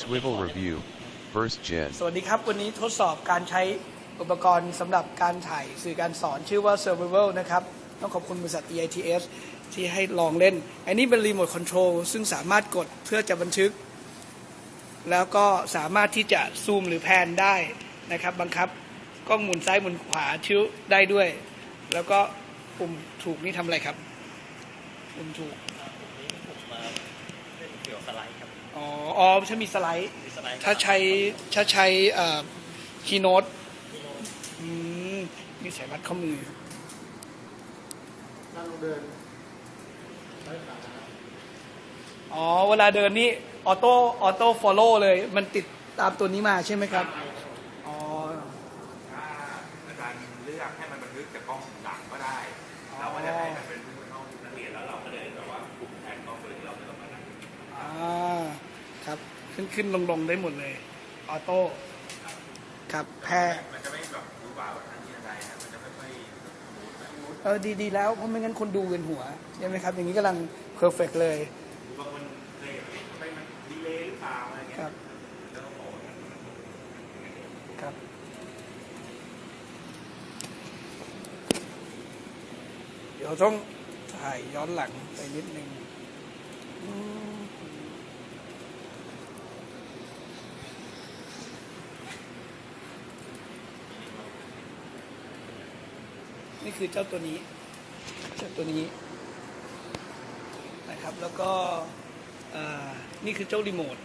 Swivel Review, First Gen. สวัสดีครับ วันนี้ทดสอบการใช้อุปกรณ์สำหรับการถ่ายสื่อการสอนชื่อว่า Survival นะครับ ต้องขอบคุณบริษัท EITS ที่ให้ลองเล่น อันนี้เป็นรีโมทคอนโทรลซึ่งสามารถกดเพื่อจะบันทึก แล้วก็สามารถที่จะซูมหรือแพนได้นะครับบังคับกล้องหมุนซ้ายหมุนขวาชิ้วได้ด้วย แล้วก็ปุ่มถูกนี่ทำอะไรครับ ปุ่มถูก เล่นเกี่ยวกับสไลด์ครับอ๋ออ๋อใช่มีสไลด์ มีสไลด์ถ้าใช้ถ้าใช้ Keynote อืมมีสายรัดข้อมือนั่งเดินอ๋อ เวลาเดินนี่ auto auto follow เลย มันติดตามตัวนี้มาใช่ไหมครับ อ๋อถ้าอาจารย์เลือกให้มันบันทึกจากกล้องหลังก็ได้ เราก็จะให้มันเป็น ครับ ขึ้นขึ้นลงลงได้หมดเลย auto ครับ pan มันจะไม่แบบดูบาแบบนั้นที่อะไรนะมันจะไม่ค่อยเออดีดีแล้วเพราะไม่งั้นคนดูเวียนหัวใช่ไหมครับ อย่างนี้กำลัง perfect เลยบางคนเคยแบบไปมัน delay หรือเปล่าอะไรเงี้ยครับแล้วก็บอกว่าครับเดี๋ยวต้องถ่ายย้อนหลังไปนิดนึง นี่คือเจ้าตัวนี้ เจ้าตัวนี้นะครับ แล้วก็นี่คือเจ้ารีโมท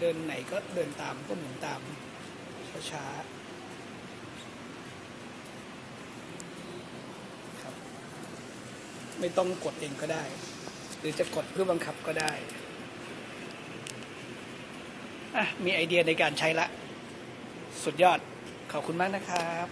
เดินไหนก็เดินตามก็หมุนตามช้าๆครับ ไม่ต้องกดเองก็ได้ หรือจะกดเพื่อบังคับก็ได้อะมีไอเดียในการใช้ละ สุดยอด ขอบคุณมากนะครับ